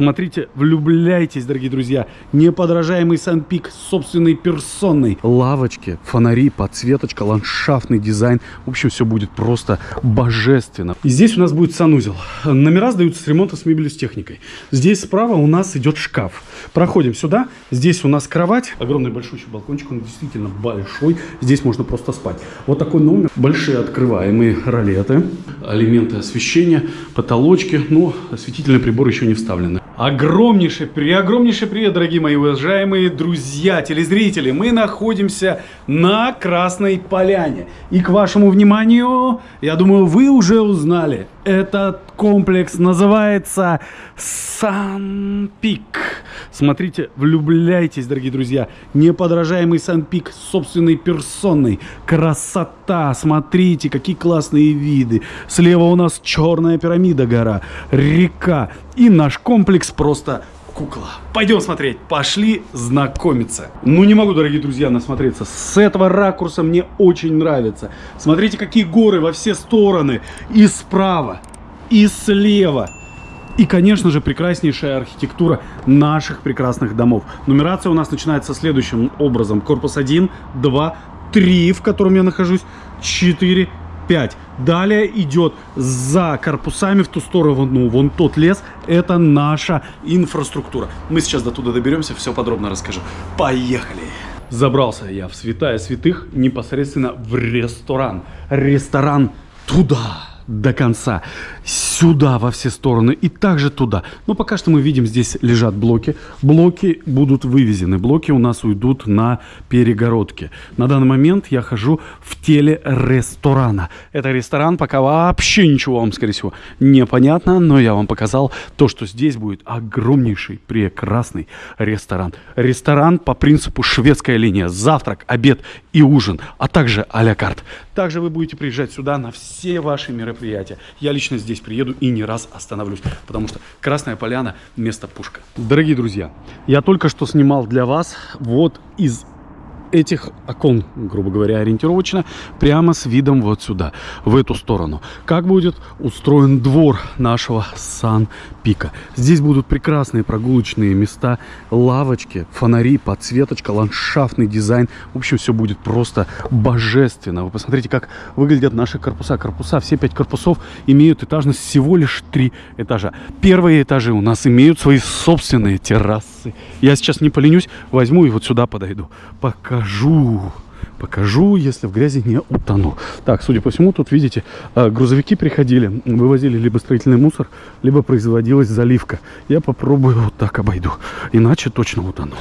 Смотрите, влюбляйтесь, дорогие друзья. Неподражаемый Санпик собственной персонной. Лавочки, фонари, подсветочка, ландшафтный дизайн. В общем, все будет просто божественно. И здесь у нас будет санузел. Номера сдаются с ремонта с мебелью, с техникой. Здесь справа у нас идет шкаф. Проходим сюда. Здесь у нас кровать. Огромный большущий балкончик. Он действительно большой. Здесь можно просто спать. Вот такой номер. Большие открываемые ролеты. Элементы освещения, потолочки. Но осветительный прибор еще не вставлены. Огромнейший, преогромнейший привет, дорогие мои уважаемые друзья, телезрители. Мы находимся на Красной Поляне. И к вашему вниманию, я думаю, вы уже узнали, этот комплекс называется Сан-Пик. Смотрите, влюбляйтесь, дорогие друзья. Неподражаемый Сан-Пик с собственной персонной. Красота, смотрите, какие классные виды. Слева у нас черная пирамида гора, река. И наш комплекс просто кукла. Пойдем смотреть. Пошли знакомиться. Ну, не могу, дорогие друзья, насмотреться. С этого ракурса мне очень нравится. Смотрите, какие горы во все стороны. И справа, и слева. И, конечно же, прекраснейшая архитектура наших прекрасных домов. Нумерация у нас начинается следующим образом. Корпус 1, 2, 3, в котором я нахожусь, 4, 5. Далее идет за корпусами в ту сторону, ну, вон тот лес, это наша инфраструктура. Мы сейчас до туда доберемся, все подробно расскажу. Поехали! Забрался я в святая святых непосредственно в ресторан. Ресторан туда до конца. Сюда во все стороны и также туда. Но пока что мы видим, здесь лежат блоки. Блоки будут вывезены. Блоки у нас уйдут на перегородки. На данный момент я хожу в теле ресторана. Это ресторан, пока вообще ничего вам, скорее всего, непонятно. Но я вам показал то, что здесь будет огромнейший, прекрасный ресторан. Ресторан по принципу шведская линия. Завтрак, обед и ужин, а также а-ля карт. Также вы будете приезжать сюда на все ваши мероприятия. Я лично здесь приеду и не раз остановлюсь, потому что Красная Поляна – место пушка. Дорогие друзья, я только что снимал для вас вот из этих окон, грубо говоря, ориентировочно, прямо с видом вот сюда, в эту сторону. Как будет устроен двор нашего Сан-Пика. Здесь будут прекрасные прогулочные места, лавочки, фонари, подсветочка, ландшафтный дизайн. В общем, все будет просто божественно. Вы посмотрите, как выглядят наши корпуса. Корпуса, все пять корпусов имеют этажность всего лишь три этажа. Первые этажи у нас имеют свои собственные террасы. Я сейчас не поленюсь, возьму и вот сюда подойду. Пока покажу. Покажу, если в грязи не утону. Так, судя по всему, тут, видите, э, грузовики приходили, вывозили либо строительный мусор, либо производилась заливка. Я попробую вот так обойду, иначе точно утону.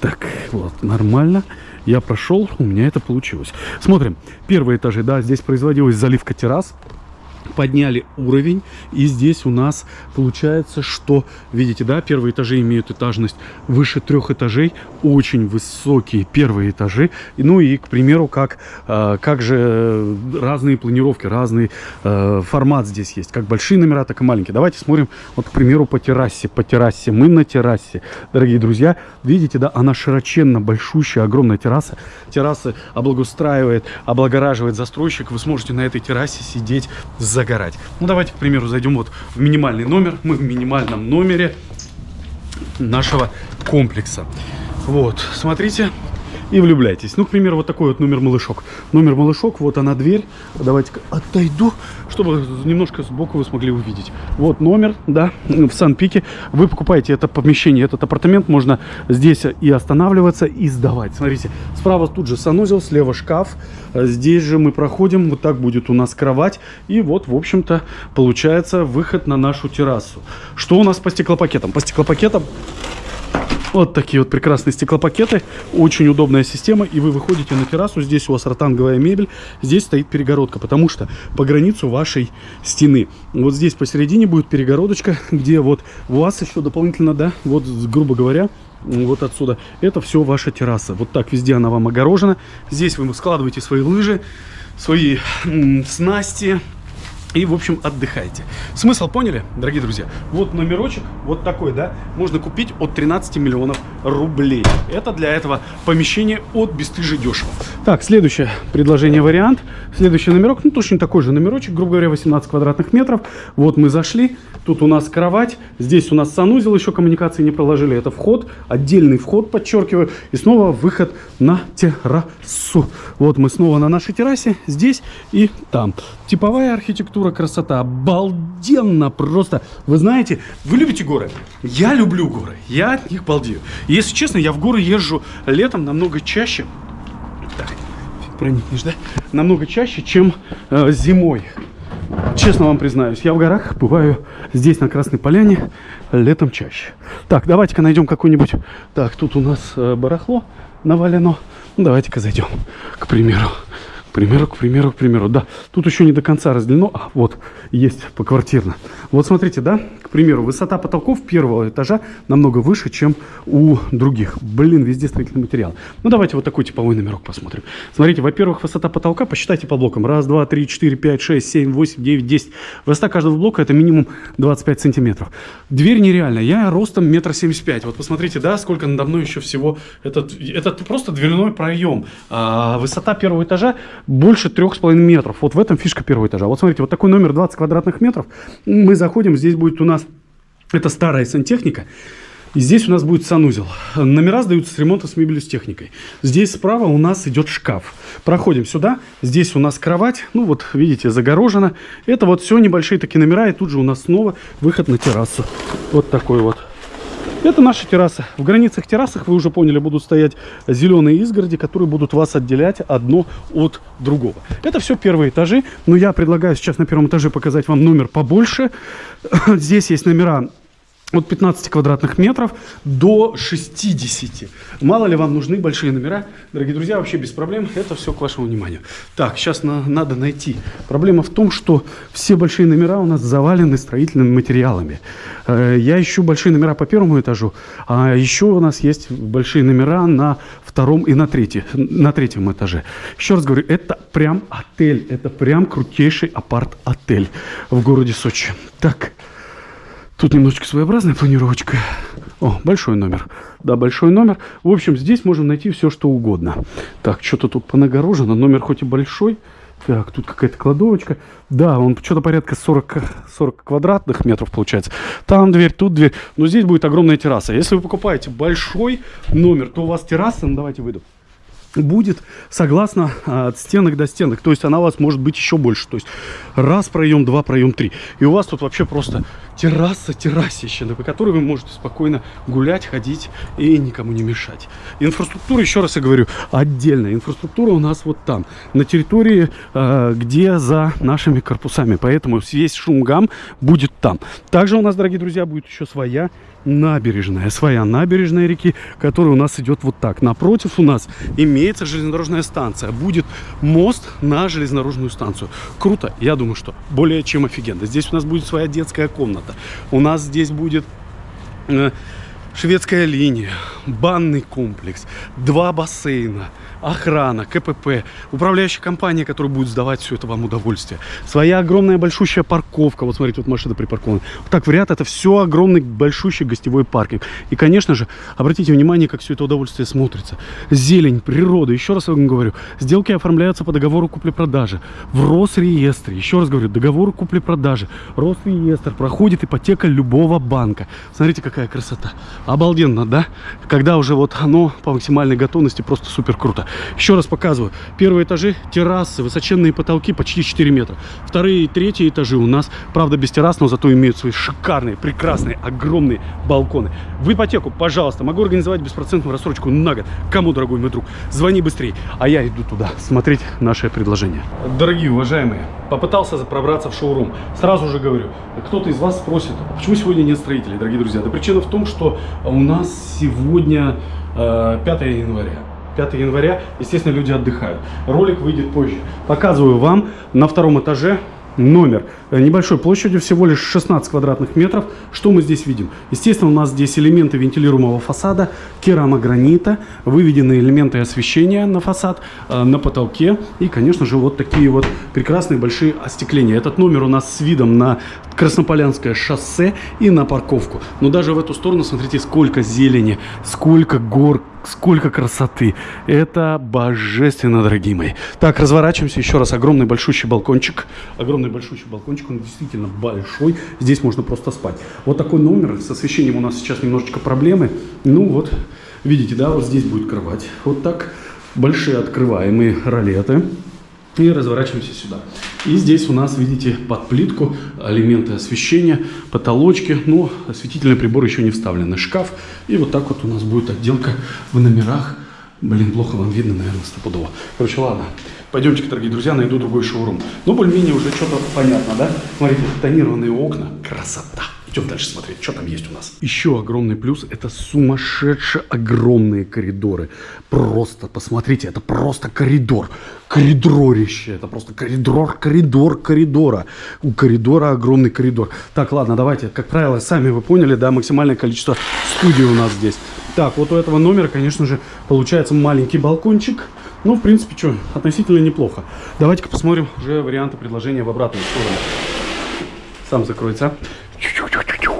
Так, вот, нормально. Я прошел, у меня это получилось. Смотрим, первые этажи, да, здесь производилась заливка террас подняли уровень и здесь у нас получается что видите да первые этажи имеют этажность выше трех этажей очень высокие первые этажи. Ну и к примеру как э, как же разные планировки разный э, формат здесь есть. Как большие номера так и маленькие. Давайте смотрим вот к примеру по террасе по террасе. Мы на террасе дорогие друзья. Видите да она широченно большущая огромная терраса. Террасы облагоустраивает облагораживает застройщик. Вы сможете на этой террасе сидеть за загорать. Ну, давайте, к примеру, зайдем вот в минимальный номер. Мы в минимальном номере нашего комплекса. Вот, смотрите, и влюбляйтесь. Ну, к примеру, вот такой вот номер малышок. Номер малышок, вот она дверь. Давайте отойду, чтобы немножко сбоку вы смогли увидеть. Вот номер, да, в Сан-Пике. Вы покупаете это помещение, этот апартамент, можно здесь и останавливаться, и сдавать. Смотрите, справа тут же санузел, слева шкаф. Здесь же мы проходим, вот так будет у нас кровать. И вот, в общем-то, получается выход на нашу террасу. Что у нас по стеклопакетам? По стеклопакетам вот такие вот прекрасные стеклопакеты. Очень удобная система. И вы выходите на террасу. Здесь у вас ротанговая мебель. Здесь стоит перегородка, потому что по границу вашей стены. Вот здесь посередине будет перегородочка, где вот у вас еще дополнительно, да, вот, грубо говоря, вот отсюда. Это все ваша терраса. Вот так везде она вам огорожена. Здесь вы складываете свои лыжи, свои снасти, и, в общем, отдыхайте. Смысл поняли, дорогие друзья? Вот номерочек, вот такой, да, можно купить от 13 миллионов рублей. Это для этого помещение от бесстыжи дешево. Так, следующее предложение, вариант. Следующий номерок, ну, точно такой же номерочек, грубо говоря, 18 квадратных метров. Вот мы зашли, тут у нас кровать, здесь у нас санузел, еще коммуникации не проложили. Это вход, отдельный вход, подчеркиваю, и снова выход на террасу. Вот мы снова на нашей террасе, здесь и там. Типовая архитектура, красота, обалденно просто. Вы знаете, вы любите горы? Я люблю горы, я от них балдею. Если честно, я в горы езжу летом намного чаще. Так, проникнешь, да? Намного чаще, чем э, зимой. Честно вам признаюсь, я в горах бываю здесь, на Красной Поляне, летом чаще. Так, давайте-ка найдем какой-нибудь... Так, тут у нас э, барахло навалено. Ну, давайте-ка зайдем, к примеру примеру, к примеру, к примеру. Да, тут еще не до конца разделено. А, вот, есть поквартирно. Вот смотрите, да, к примеру, высота потолков первого этажа намного выше, чем у других. Блин, везде строительный материал. Ну, давайте вот такой типовой номерок посмотрим. Смотрите, во-первых, высота потолка, посчитайте по блокам. Раз, два, три, четыре, пять, шесть, семь, восемь, девять, десять. Высота каждого блока это минимум 25 сантиметров. Дверь нереальная. Я ростом метр семьдесят пять. Вот посмотрите, да, сколько надо мной еще всего. Это, это просто дверной проем. А, высота первого этажа больше трех с половиной метров. Вот в этом фишка первого этажа. Вот смотрите, вот такой номер 20 квадратных метров. Мы заходим, здесь будет у нас, это старая сантехника. И здесь у нас будет санузел. Номера сдаются с ремонта с мебелью, с техникой. Здесь справа у нас идет шкаф. Проходим сюда. Здесь у нас кровать. Ну вот, видите, загорожена. Это вот все небольшие такие номера. И тут же у нас снова выход на террасу. Вот такой вот. Это наша терраса. В границах террасах, вы уже поняли, будут стоять зеленые изгороди, которые будут вас отделять одно от другого. Это все первые этажи, но я предлагаю сейчас на первом этаже показать вам номер побольше. Здесь есть номера от 15 квадратных метров до 60. Мало ли вам нужны большие номера. Дорогие друзья, вообще без проблем. Это все к вашему вниманию. Так, сейчас на, надо найти. Проблема в том, что все большие номера у нас завалены строительными материалами. Э, я ищу большие номера по первому этажу, а еще у нас есть большие номера на втором и на, третьем, на третьем этаже. Еще раз говорю, это прям отель. Это прям крутейший апарт-отель в городе Сочи. Так, Тут немножечко своеобразная планировочка. О, большой номер. Да, большой номер. В общем, здесь можно найти все, что угодно. Так, что-то тут понагорожено. Номер хоть и большой. Так, тут какая-то кладовочка. Да, он что-то порядка 40, 40 квадратных метров получается. Там дверь, тут дверь. Но здесь будет огромная терраса. Если вы покупаете большой номер, то у вас терраса, ну давайте выйду будет согласно а, от стенок до стенок. То есть она у вас может быть еще больше. То есть раз проем, два проем, три. И у вас тут вообще просто терраса, террасище, по которой вы можете спокойно гулять, ходить и никому не мешать. Инфраструктура, еще раз я говорю, отдельная. Инфраструктура у нас вот там, на территории, а, где за нашими корпусами. Поэтому весь шум гам будет там. Также у нас, дорогие друзья, будет еще своя набережная, своя набережная реки, которая у нас идет вот так. Напротив у нас имеется железнодорожная станция. Будет мост на железнодорожную станцию. Круто, я думаю, что более чем офигенно. Здесь у нас будет своя детская комната. У нас здесь будет... Шведская линия, банный комплекс, два бассейна, охрана, КПП, управляющая компания, которая будет сдавать все это вам удовольствие. Своя огромная большущая парковка. Вот смотрите, вот машина припаркована. Вот так в ряд это все огромный большущий гостевой паркинг. И, конечно же, обратите внимание, как все это удовольствие смотрится. Зелень, природа. Еще раз вам говорю, сделки оформляются по договору купли-продажи. В Росреестре. Еще раз говорю, договор купли-продажи. Росреестр. Проходит ипотека любого банка. Смотрите, какая красота. Обалденно, да? Когда уже вот оно по максимальной готовности просто супер круто. Еще раз показываю. Первые этажи, террасы, высоченные потолки почти 4 метра. Вторые и третьи этажи у нас, правда, без террас, но зато имеют свои шикарные, прекрасные, огромные балконы. В ипотеку, пожалуйста, могу организовать беспроцентную рассрочку на год. Кому, дорогой мой друг, звони быстрее. А я иду туда смотреть наше предложение. Дорогие уважаемые, попытался пробраться в шоурум. Сразу же говорю, кто-то из вас спросит, «А почему сегодня нет строителей, дорогие друзья? Да причина в том, что у нас сегодня э, 5 января. 5 января, естественно, люди отдыхают. Ролик выйдет позже. Показываю вам на втором этаже номер э, небольшой площадью, всего лишь 16 квадратных метров. Что мы здесь видим? Естественно, у нас здесь элементы вентилируемого фасада, керамогранита, выведены элементы освещения на фасад, э, на потолке и, конечно же, вот такие вот прекрасные большие остекления. Этот номер у нас с видом на Краснополянское шоссе и на парковку. Но даже в эту сторону, смотрите, сколько зелени, сколько гор, сколько красоты. Это божественно, дорогие мои. Так, разворачиваемся. Еще раз. Огромный большущий балкончик. Огромный большущий балкончик. Он действительно большой. Здесь можно просто спать. Вот такой номер. С освещением у нас сейчас немножечко проблемы. Ну вот, видите, да, вот здесь будет кровать. Вот так. Большие открываемые ролеты. И разворачиваемся сюда. И здесь у нас, видите, под плитку элементы освещения, потолочки. Но осветительный прибор еще не вставлен. Шкаф. И вот так вот у нас будет отделка в номерах. Блин, плохо вам видно, наверное, стопудово. Короче, ладно. Пойдемте, дорогие друзья, найду другой шоурум. Ну, более-менее уже что-то понятно, да? Смотрите, тонированные окна. Красота. Идем дальше смотреть, что там есть у нас. Еще огромный плюс – это сумасшедшие огромные коридоры. Просто, посмотрите, это просто коридор. Коридорище. Это просто коридор, коридор, коридора. У коридора огромный коридор. Так, ладно, давайте. Как правило, сами вы поняли, да, максимальное количество студий у нас здесь. Так, вот у этого номера, конечно же, получается маленький балкончик. Ну, в принципе, что, относительно неплохо. Давайте-ка посмотрим уже варианты предложения в обратную сторону. Сам закроется.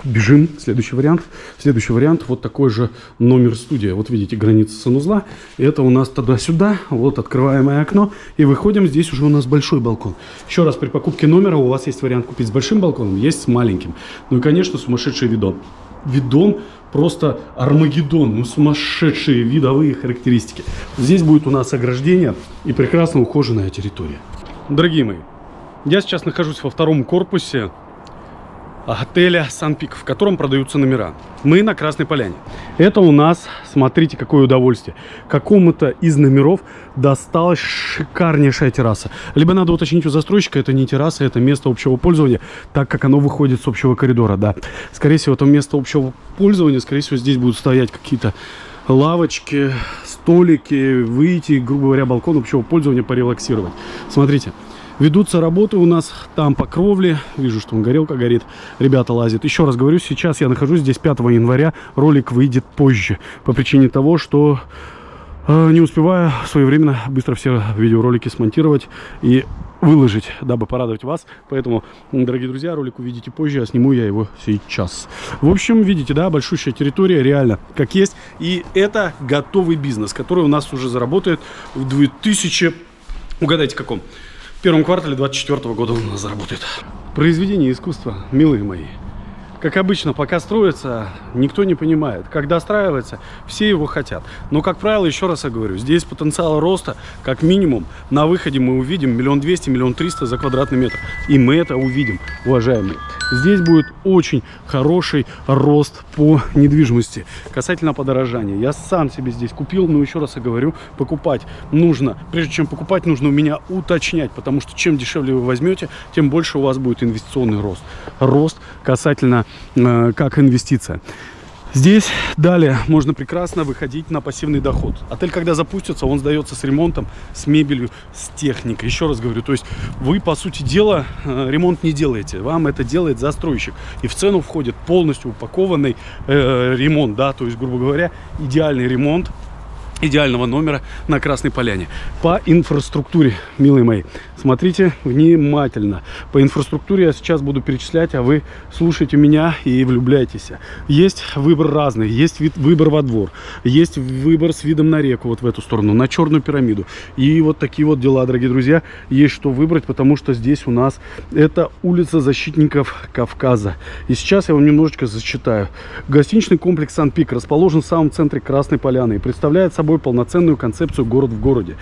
Бежим. Следующий вариант. Следующий вариант. Вот такой же номер студия. Вот видите, граница санузла. Это у нас туда-сюда. Вот открываемое окно. И выходим. Здесь уже у нас большой балкон. Еще раз, при покупке номера у вас есть вариант купить с большим балконом, есть с маленьким. Ну и, конечно, сумасшедший видон. Видон просто Армагеддон, ну сумасшедшие видовые характеристики. Здесь будет у нас ограждение и прекрасно ухоженная территория. Дорогие мои, я сейчас нахожусь во втором корпусе отеля Санпик, в котором продаются номера. Мы на Красной Поляне. Это у нас, смотрите, какое удовольствие. Какому-то из номеров досталась шикарнейшая терраса. Либо надо уточнить у застройщика, это не терраса, это место общего пользования, так как оно выходит с общего коридора, да. Скорее всего, это место общего пользования, скорее всего, здесь будут стоять какие-то лавочки, столики, выйти, грубо говоря, балкон общего пользования порелаксировать. Смотрите. Ведутся работы у нас там по кровле. Вижу, что он горелка горит. Ребята лазят. Еще раз говорю, сейчас я нахожусь здесь 5 января. Ролик выйдет позже. По причине того, что э, не успеваю своевременно быстро все видеоролики смонтировать и выложить, дабы порадовать вас. Поэтому, дорогие друзья, ролик увидите позже, а сниму я его сейчас. В общем, видите, да, большущая территория, реально, как есть. И это готовый бизнес, который у нас уже заработает в 2000... Угадайте, каком? В первом квартале 2024 года он у нас заработает. Произведение искусства, милые мои. Как обычно, пока строится, никто не понимает. Когда достраивается, все его хотят. Но, как правило, еще раз я говорю, здесь потенциал роста, как минимум, на выходе мы увидим миллион двести, миллион триста за квадратный метр. И мы это увидим, уважаемые. Здесь будет очень хороший рост по недвижимости. Касательно подорожания. Я сам себе здесь купил, но еще раз я говорю, покупать нужно. Прежде чем покупать, нужно у меня уточнять, потому что чем дешевле вы возьмете, тем больше у вас будет инвестиционный рост. Рост касательно как инвестиция. Здесь далее можно прекрасно выходить на пассивный доход. Отель, когда запустится, он сдается с ремонтом, с мебелью, с техникой. Еще раз говорю, то есть вы, по сути дела, э, ремонт не делаете. Вам это делает застройщик. И в цену входит полностью упакованный э, ремонт, да, то есть, грубо говоря, идеальный ремонт идеального номера на Красной Поляне. По инфраструктуре, милые мои, смотрите внимательно. По инфраструктуре я сейчас буду перечислять, а вы слушайте меня и влюбляйтесь. Есть выбор разный. Есть вид, выбор во двор, есть выбор с видом на реку, вот в эту сторону, на Черную пирамиду. И вот такие вот дела, дорогие друзья, есть что выбрать, потому что здесь у нас это улица защитников Кавказа. И сейчас я вам немножечко зачитаю. Гостиничный комплекс Сан-Пик расположен в самом центре Красной Поляны и представляет собой полноценную концепцию город в городе.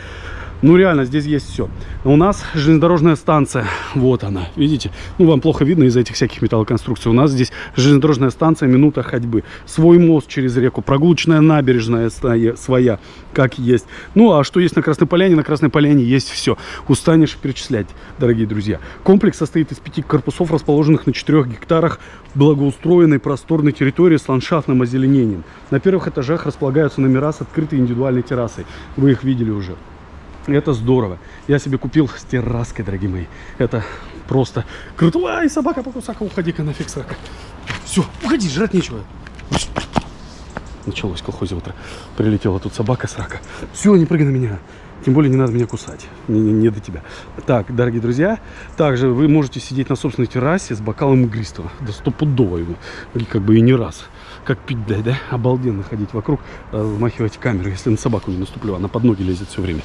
Ну, реально, здесь есть все. У нас железнодорожная станция. Вот она, видите? Ну, вам плохо видно из-за этих всяких металлоконструкций. У нас здесь железнодорожная станция, минута ходьбы. Свой мост через реку, прогулочная набережная своя, как есть. Ну, а что есть на Красной Поляне? На Красной Поляне есть все. Устанешь перечислять, дорогие друзья. Комплекс состоит из пяти корпусов, расположенных на четырех гектарах благоустроенной просторной территории с ландшафтным озеленением. На первых этажах располагаются номера с открытой индивидуальной террасой. Вы их видели уже. Это здорово. Я себе купил с терраской, дорогие мои. Это просто круто. Ай, собака покусака, уходи-ка нафиг, срака. Все, уходи, жрать нечего. Началось колхозе утро. Прилетела тут собака срака. Все, не прыгай на меня. Тем более не надо меня кусать. Не, не, не до тебя. Так, дорогие друзья, также вы можете сидеть на собственной террасе с бокалом игристого. Да стопудово его. И как бы и не раз. Как пить дай, да? Обалденно ходить вокруг, размахивать камеру, если на собаку не наступлю. Она под ноги лезет все время.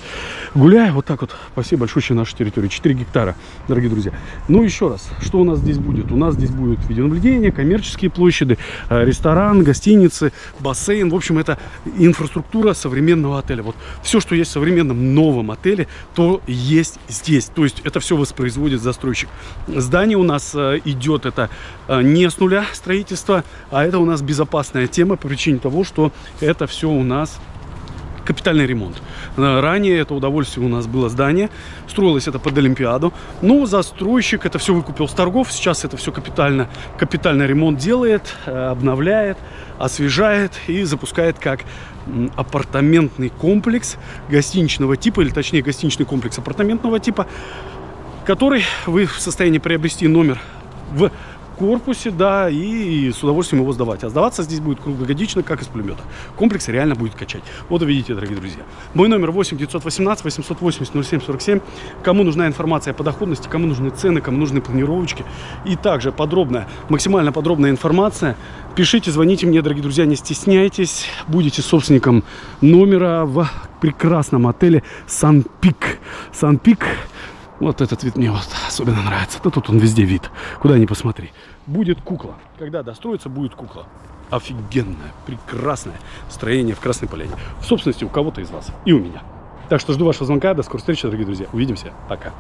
Гуляю вот так вот по всей большущей нашей территории. 4 гектара, дорогие друзья. Ну, еще раз, что у нас здесь будет? У нас здесь будет видеонаблюдение, коммерческие площади, э, ресторан, гостиницы, бассейн. В общем, это инфраструктура современного отеля. Вот все, что есть в современном новом отеле, то есть здесь. То есть это все воспроизводит застройщик. Здание у нас э, идет, это э, не с нуля строительства, а это у нас безопасность опасная тема по причине того, что это все у нас капитальный ремонт. Э, ранее это удовольствие у нас было здание, строилось это под Олимпиаду, но застройщик это все выкупил с торгов, сейчас это все капитально, капитальный ремонт делает, э, обновляет, освежает и запускает как апартаментный комплекс гостиничного типа, или точнее гостиничный комплекс апартаментного типа, который вы в состоянии приобрести номер в корпусе, да, и с удовольствием его сдавать. А сдаваться здесь будет круглогодично, как из пулемета. Комплекс реально будет качать. Вот увидите, дорогие друзья. Мой номер 8 918 880 07 47. Кому нужна информация по доходности, кому нужны цены, кому нужны планировочки. И также подробная, максимально подробная информация. Пишите, звоните мне, дорогие друзья, не стесняйтесь. Будете собственником номера в прекрасном отеле Сан-Пик. Сан-Пик вот этот вид мне вот особенно нравится. Да тут он везде вид. Куда ни посмотри. Будет кукла. Когда достроится, будет кукла. Офигенное, прекрасное строение в Красной Поляне. В собственности у кого-то из вас и у меня. Так что жду вашего звонка. До скорой встречи, дорогие друзья. Увидимся. Пока.